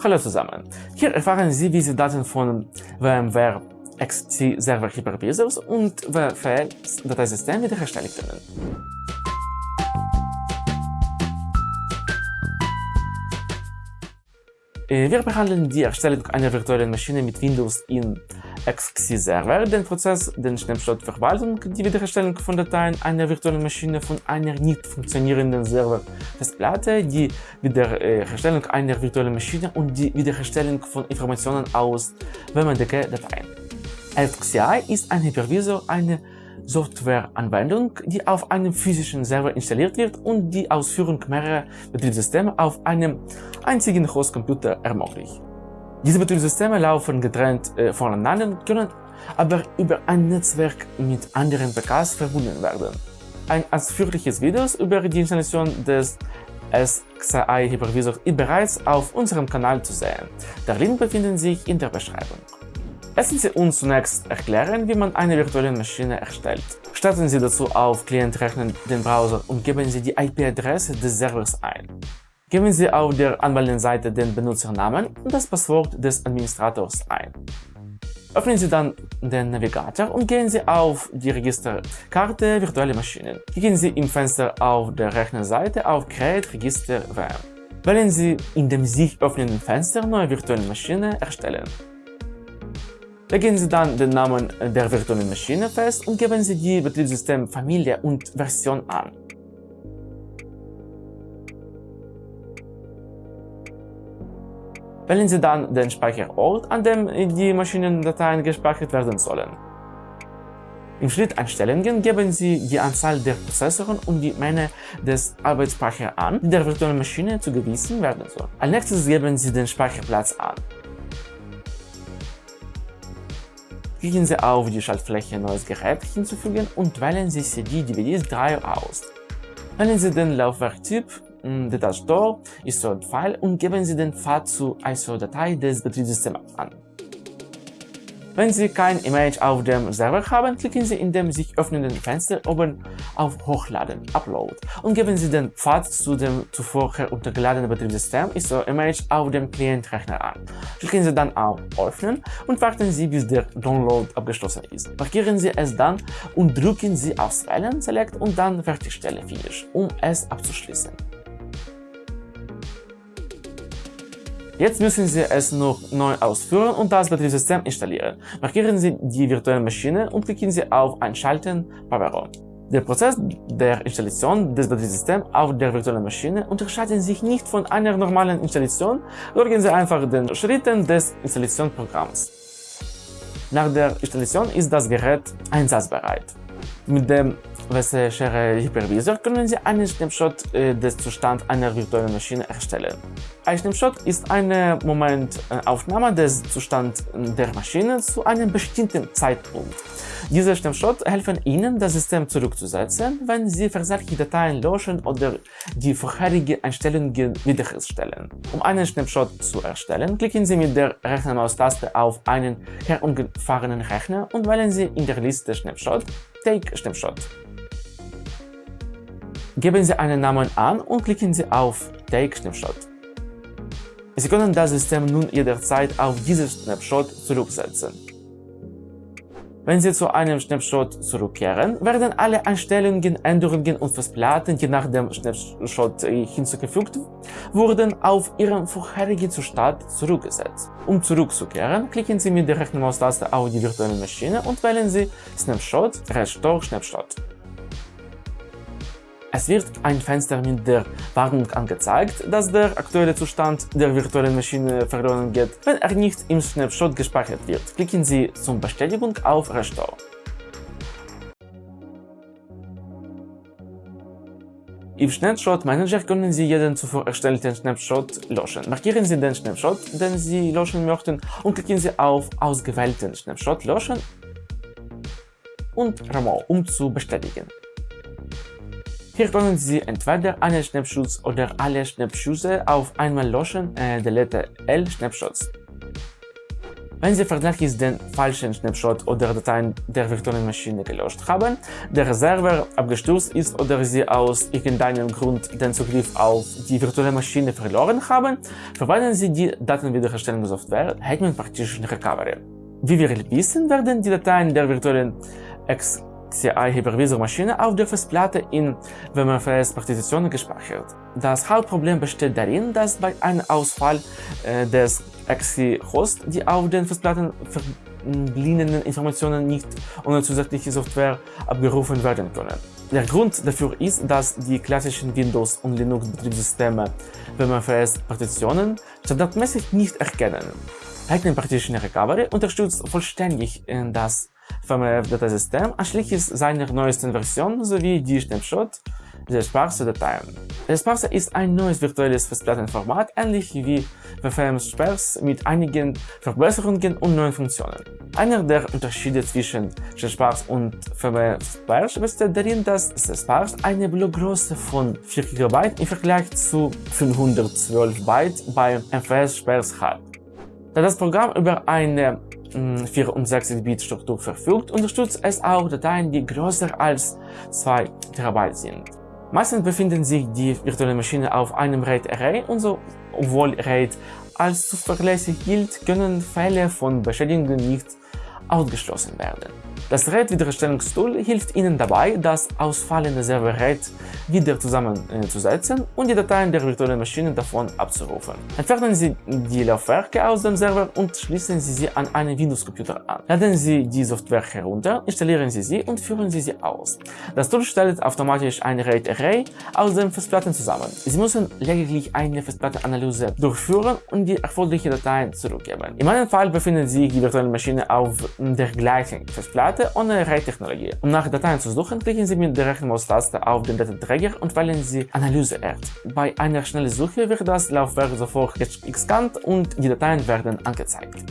Hallo zusammen! Hier erfahren Sie, wie Sie Daten von VMware XC Server Hypervisors und VFL Dateisystem wiederherstellen können. Wir behandeln die Erstellung einer virtuellen Maschine mit Windows in XC Server, den Prozess, den Schnellstartverwaltung, die Wiederherstellung von Dateien einer virtuellen Maschine von einer nicht funktionierenden Server-Festplatte, die Wiederherstellung einer virtuellen Maschine und die Wiederherstellung von Informationen aus WMDK-Dateien. XCI ist ein Hypervisor, eine Softwareanwendung, die auf einem physischen Server installiert wird und die Ausführung mehrerer Betriebssysteme auf einem einzigen Hostcomputer ermöglicht. Diese Betriebssysteme laufen getrennt äh, voneinander, können aber über ein Netzwerk mit anderen PKs verbunden werden. Ein ausführliches Video über die Installation des SXI Hypervisors ist bereits auf unserem Kanal zu sehen. Der Link befindet sich in der Beschreibung. Lassen Sie uns zunächst erklären, wie man eine virtuelle Maschine erstellt. Starten Sie dazu auf Client-Rechner den Browser und geben Sie die IP-Adresse des Servers ein. Geben Sie auf der Anmeldenseite den Benutzernamen und das Passwort des Administrators ein. Öffnen Sie dann den Navigator und gehen Sie auf die Registerkarte Virtuelle Maschinen. Klicken Sie im Fenster auf der Rechnerseite auf Create Register VM. Wählen Sie in dem sich öffnenden Fenster Neue virtuelle Maschine erstellen. Legen Sie dann den Namen der virtuellen Maschine fest und geben Sie die Betriebssystemfamilie und Version an. Wählen Sie dann den Speicherort, an dem die Maschinendateien gespeichert werden sollen. Im Schritt Einstellungen geben Sie die Anzahl der Prozessoren und die Menge des Arbeitsspeichers an, die der virtuellen Maschine zugewiesen werden soll. Als nächstes geben Sie den Speicherplatz an. Klicken Sie auf die Schaltfläche Neues Gerät hinzufügen und wählen Sie CD DVDs 3 aus. Wählen Sie den Laufwerktyp Data Store ISO-File und geben Sie den Pfad zur ISO-Datei des Betriebssystems an. Wenn Sie kein Image auf dem Server haben, klicken Sie in dem sich öffnenden Fenster oben auf Hochladen Upload und geben Sie den Pfad zu dem zuvor heruntergeladenen Betriebssystem ISO-Image auf dem Client-Rechner an. Klicken Sie dann auf Öffnen und warten Sie, bis der Download abgeschlossen ist. Markieren Sie es dann und drücken Sie auf Wählen Select und dann Fertigstellen Finish, um es abzuschließen. Jetzt müssen Sie es noch neu ausführen und das Betriebssystem installieren. Markieren Sie die virtuelle Maschine und klicken Sie auf Einschalten Power On. Der Prozess der Installation des Betriebssystems auf der virtuellen Maschine unterscheidet sich nicht von einer normalen Installation, folgen Sie einfach den Schritten des Installationsprogramms. Nach der Installation ist das Gerät einsatzbereit. Mit dem Wesseschere Hypervisor können Sie einen Snapshot äh, des Zustands einer virtuellen Maschine erstellen. Ein Snapshot ist eine Momentaufnahme des Zustands der Maschine zu einem bestimmten Zeitpunkt. Diese Snapshot helfen Ihnen, das System zurückzusetzen, wenn Sie versagte Dateien löschen oder die vorherigen Einstellungen wiederherstellen. Um einen Snapshot zu erstellen, klicken Sie mit der rechten Maustaste auf einen herumgefahrenen Rechner und wählen Sie in der Liste Snapshot Take Snapshot. Geben Sie einen Namen an und klicken Sie auf Take Snapshot. Sie können das System nun jederzeit auf diesen Snapshot zurücksetzen. Wenn Sie zu einem Snapshot zurückkehren, werden alle Einstellungen, Änderungen und Festplatten, die nach dem Snapshot hinzugefügt wurden, auf ihren vorherigen Zustand zurückgesetzt. Um zurückzukehren, klicken Sie mit der rechten Maustaste auf die virtuelle Maschine und wählen Sie Snapshot Restore Snapshot. Es wird ein Fenster mit der Warnung angezeigt, dass der aktuelle Zustand der virtuellen Maschine verloren geht, wenn er nicht im Snapshot gespeichert wird. Klicken Sie zum Bestätigung auf Restore. Im Snapshot Manager können Sie jeden zuvor erstellten Snapshot löschen. Markieren Sie den Snapshot, den Sie löschen möchten und klicken Sie auf Ausgewählten Snapshot löschen und Remove, um zu bestätigen. Hier können Sie entweder einen Snapshot oder alle Snapshots auf einmal löschen, äh, Delete L Snapshots. Wenn Sie verdachtlich den falschen Snapshot oder Dateien der virtuellen Maschine gelöscht haben, der Server abgestürzt ist oder Sie aus irgendeinem Grund den Zugriff auf die virtuelle Maschine verloren haben, verwenden Sie die Datenwiederherstellungssoftware Hetman Partition Recovery. Wie wir wissen, werden die Dateien der virtuellen XCI-Hypervisor-Maschine auf der Festplatte in WMFS-Partitionen gespeichert. Das Hauptproblem besteht darin, dass bei einem Ausfall äh, des XC-Host die auf den Festplatten verbliebenen Informationen nicht ohne zusätzliche Software abgerufen werden können. Der Grund dafür ist, dass die klassischen Windows- und Linux-Betriebssysteme WMFS-Partitionen standardmäßig nicht erkennen. Lightning Partition Recovery unterstützt vollständig das VMF-Dateisystem anschließend seiner neuesten Version sowie die Snapshot der Sparse-Dateien. Der Sparse ist ein neues virtuelles Festplattenformat, ähnlich wie VFM-Spars mit einigen Verbesserungen und neuen Funktionen. Einer der Unterschiede zwischen Spars und VMF-Spars besteht darin, dass Spars eine Blockgröße von 4 GB im Vergleich zu 512 Byte bei MFS-Spars hat. Da das Programm über eine 64-Bit-Struktur verfügt, unterstützt es auch Dateien, die größer als 2 TB sind. Meistens befinden sich die virtuelle Maschine auf einem RAID-Array und so, obwohl RAID als zuverlässig gilt, können Fälle von Beschädigungen nicht ausgeschlossen werden. Das RAID-Wiederherstellungstool hilft Ihnen dabei, das ausfallende Server-RAID wieder zusammenzusetzen und die Dateien der virtuellen Maschine davon abzurufen. Entfernen Sie die Laufwerke aus dem Server und schließen Sie sie an einen Windows-Computer an. Laden Sie die Software herunter, installieren Sie sie und führen Sie sie aus. Das Tool stellt automatisch ein RAID-Array aus den Festplatten zusammen. Sie müssen lediglich eine Festplattenanalyse durchführen und die erforderlichen Dateien zurückgeben. In meinem Fall befindet sich die virtuelle Maschine auf der gleichen Festplatte ohne RAID-Technologie. Um nach Dateien zu suchen, klicken Sie mit der rechten Maustaste auf den Datenträger und wählen Sie Analyse Art. Bei einer schnellen Suche wird das Laufwerk sofort gescannt und die Dateien werden angezeigt.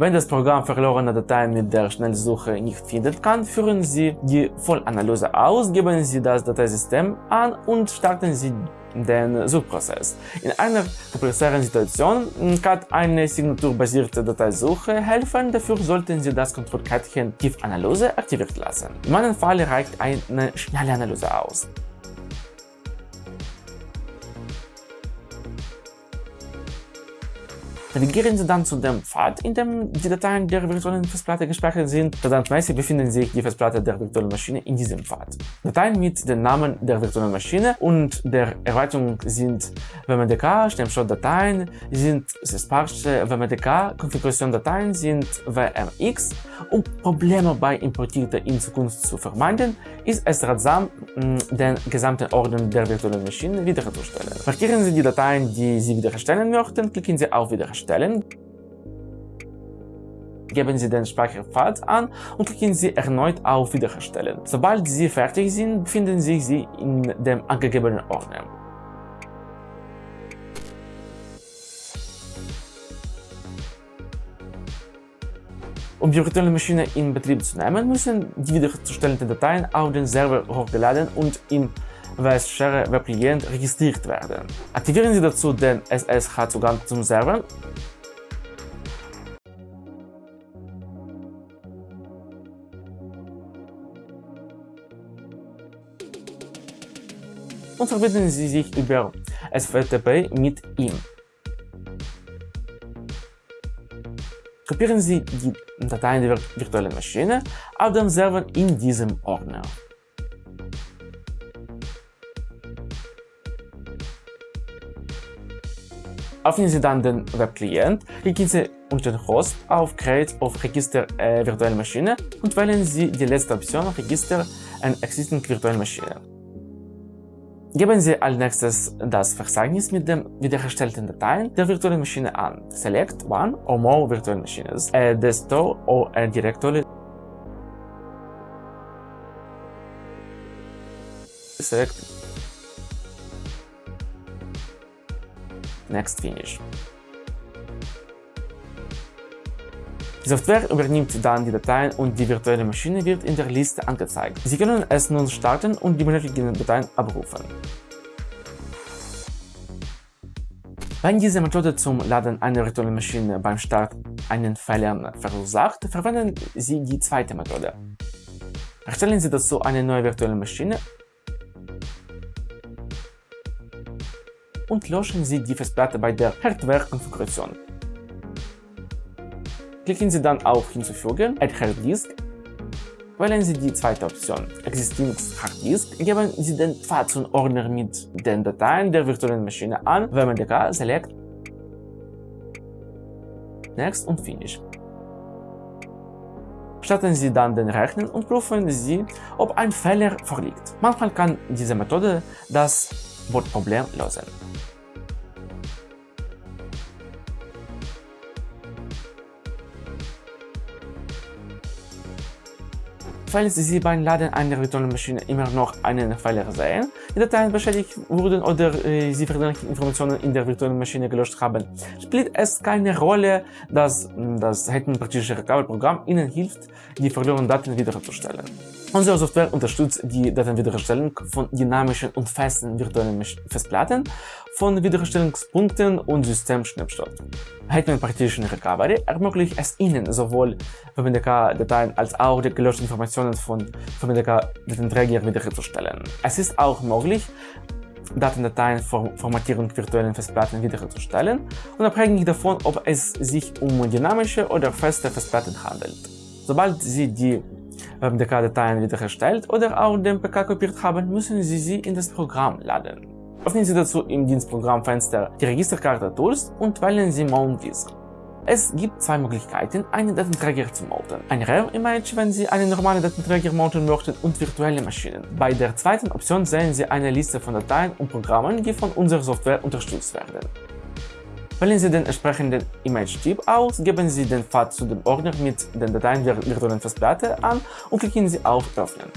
Wenn das Programm verlorene Dateien mit der Schnellsuche nicht finden kann, führen Sie die Vollanalyse aus, geben Sie das Dateisystem an und starten Sie den Suchprozess. In einer komplexeren Situation kann eine signaturbasierte Dateisuche helfen, dafür sollten Sie das Kontrollkärtchen Tiefanalyse aktiviert lassen. In meinem Fall reicht eine schnelle Analyse aus. Navigieren Sie dann zu dem Pfad, in dem die Dateien der virtuellen Festplatte gespeichert sind. Standardmäßig befinden sich die Festplatte der virtuellen Maschine in diesem Pfad. Dateien mit dem Namen der virtuellen Maschine und der Erweiterung sind WMDK, Snapshot-Dateien sind Sparse WMDK, Konfiguration-Dateien sind WMX. Um Probleme bei Importierten in Zukunft zu vermeiden, ist es ratsam, den gesamten Ordner der virtuellen Maschine wiederherzustellen. Markieren Sie die Dateien, die Sie wiederherstellen möchten, klicken Sie auf Wiederherstellen erstellen. Geben Sie den Speicherpfad an und klicken Sie erneut auf Wiederherstellen. Sobald Sie fertig sind, befinden sich Sie in dem angegebenen Ordner. Um die virtuelle Maschine in Betrieb zu nehmen, müssen die wiederherzustellenden Dateien auf den Server hochgeladen und im WS-Share Web Client registriert werden. Aktivieren Sie dazu den SSH-Zugang zum Server und verbinden Sie sich über SFTP mit ihm. Kopieren Sie die Dateien der virtuellen Maschine auf dem Server in diesem Ordner. Öffnen Sie dann den Webclient, klicken Sie unter Host auf Create of Register äh, virtuelle Maschine und wählen Sie die letzte Option Register an Existing virtuelle Maschine. Geben Sie als nächstes das Verzeichnis mit den wiederhergestellten Dateien der virtuellen Maschine an. Select one or more virtual machines, a desktop or a directory. Select Next Finish. Die Software übernimmt dann die Dateien und die virtuelle Maschine wird in der Liste angezeigt. Sie können es nun starten und die benötigten Dateien abrufen. Wenn diese Methode zum Laden einer virtuellen Maschine beim Start einen Fehler verursacht, verwenden Sie die zweite Methode. Erstellen Sie dazu eine neue virtuelle Maschine und löschen Sie die Festplatte bei der Hardware-Konfiguration. Klicken Sie dann auf Hinzufügen, Add Hard Disk, wählen Sie die zweite Option, Existing Hard Disk, geben Sie den Pfad zum Ordner mit den Dateien der virtuellen Maschine an, WMDK, Select, Next und Finish. Starten Sie dann den Rechner und prüfen Sie, ob ein Fehler vorliegt. Manchmal kann diese Methode das Bordproblem lösen. Falls Sie beim Laden einer virtuellen Maschine immer noch einen Fehler sehen, die Dateien beschädigt wurden oder äh, Sie verdächtige Informationen in der virtuellen Maschine gelöscht haben, spielt es keine Rolle, dass das Hacking-praktische Recovery-Programm Ihnen hilft, die verlorenen Daten wiederherzustellen. Unsere Software unterstützt die Datenwiederherstellung von dynamischen und festen virtuellen Festplatten, von Wiederherstellungspunkten und Systemschnipsel. Hetman Partition Recovery ermöglicht es Ihnen sowohl VMDK-Dateien als auch die gelöschten Informationen von VMDK-Datenträger wiederherzustellen. Es ist auch möglich, Datendateien vor Formatierung virtuellen Festplatten wiederherzustellen, unabhängig davon, ob es sich um dynamische oder feste Festplatten handelt. Sobald Sie die WebDK-Dateien wiederherstellt oder auch den PK kopiert haben, müssen Sie sie in das Programm laden. Öffnen Sie dazu im Dienstprogrammfenster die Registerkarte Tools und wählen Sie Mount Disk. Es gibt zwei Möglichkeiten, einen Datenträger zu mounten. Ein Rare-Image, wenn Sie einen normalen Datenträger mounten möchten und virtuelle Maschinen. Bei der zweiten Option sehen Sie eine Liste von Dateien und Programmen, die von unserer Software unterstützt werden. Wählen Sie den entsprechenden Image-Typ aus, geben Sie den Pfad zu dem Ordner mit den Dateien der virtuellen Festplatte an und klicken Sie auf Öffnen.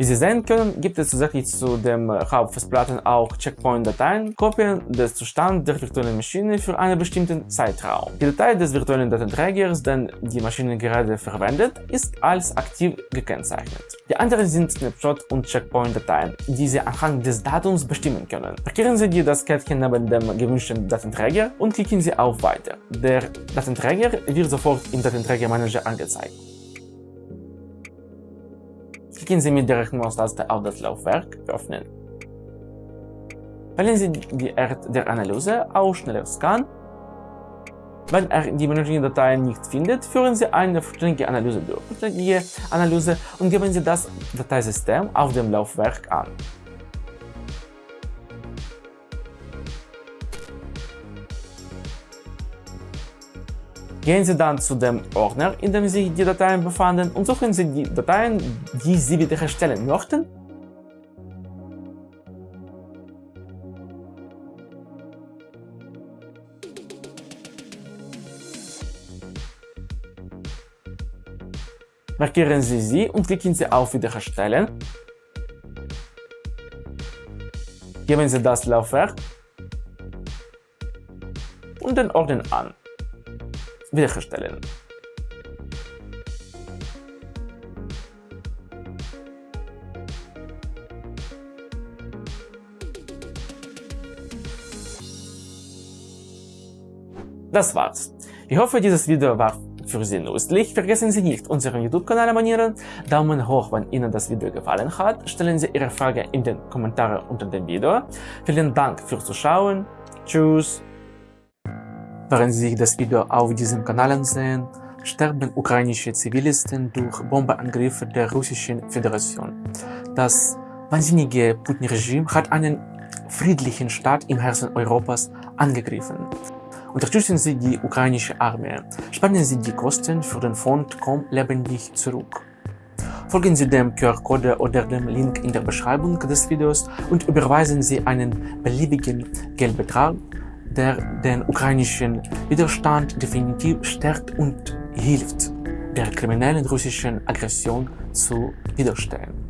Wie Sie sehen können, gibt es zusätzlich zu den Hauptfestplatten auch Checkpoint-Dateien, Kopien des Zustands der virtuellen Maschine für einen bestimmten Zeitraum. Die Datei des virtuellen Datenträgers, den die Maschine gerade verwendet, ist als aktiv gekennzeichnet. Die anderen sind Snapshot- und Checkpoint-Dateien, die Sie anhand des Datums bestimmen können. Markieren Sie die das Kettchen neben dem gewünschten Datenträger und klicken Sie auf Weiter. Der Datenträger wird sofort im Datenträgermanager angezeigt. Klicken Sie mit der Rechten-Maustaste auf das Laufwerk Öffnen. Wählen Sie die Art der Analyse aus Schneller Scan. Wenn er die benötigten Dateien nicht findet, führen Sie eine vollständige Analyse durch. Vollständige Analyse und geben Sie das Dateisystem auf dem Laufwerk an. Gehen Sie dann zu dem Ordner, in dem sich die Dateien befanden und suchen Sie die Dateien, die Sie wiederherstellen möchten. Markieren Sie sie und klicken Sie auf Wiederherstellen. Geben Sie das Laufwerk und den Ordner an wiederherstellen. Das war's. Ich hoffe, dieses Video war für Sie nützlich. Vergessen Sie nicht, unseren YouTube-Kanal abonnieren, Daumen hoch, wenn Ihnen das Video gefallen hat, stellen Sie Ihre Frage in den Kommentaren unter dem Video. Vielen Dank fürs Zuschauen. Tschüss. Während Sie das Video auf diesem Kanal ansehen, sterben ukrainische Zivilisten durch Bombenangriffe der Russischen Föderation. Das wahnsinnige Putin-Regime hat einen friedlichen Staat im Herzen Europas angegriffen. Unterstützen Sie die ukrainische Armee. Spenden Sie die Kosten für den Fond Komm lebendig zurück. Folgen Sie dem QR-Code oder dem Link in der Beschreibung des Videos und überweisen Sie einen beliebigen Geldbetrag der den ukrainischen Widerstand definitiv stärkt und hilft, der kriminellen russischen Aggression zu widerstehen.